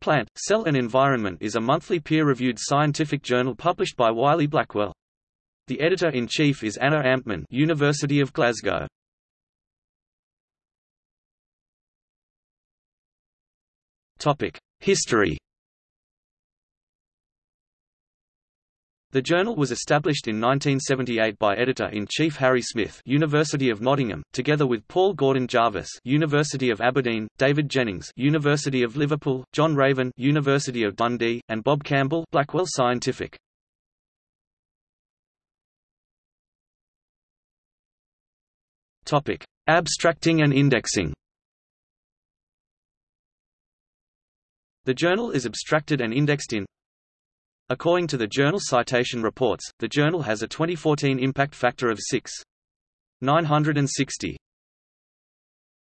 Plant, Cell and Environment is a monthly peer-reviewed scientific journal published by Wiley-Blackwell. The editor-in-chief is Anna Amtmann University of Glasgow. Topic: History The journal was established in 1978 by editor-in-chief Harry Smith, University of Nottingham, together with Paul Gordon Jarvis, University of Aberdeen, David Jennings, University of Liverpool, John Raven, University of Dundee, and Bob Campbell, Blackwell Scientific. Topic: Abstracting and indexing. The journal is abstracted and indexed in According to the Journal Citation Reports, the journal has a 2014 impact factor of 6.960.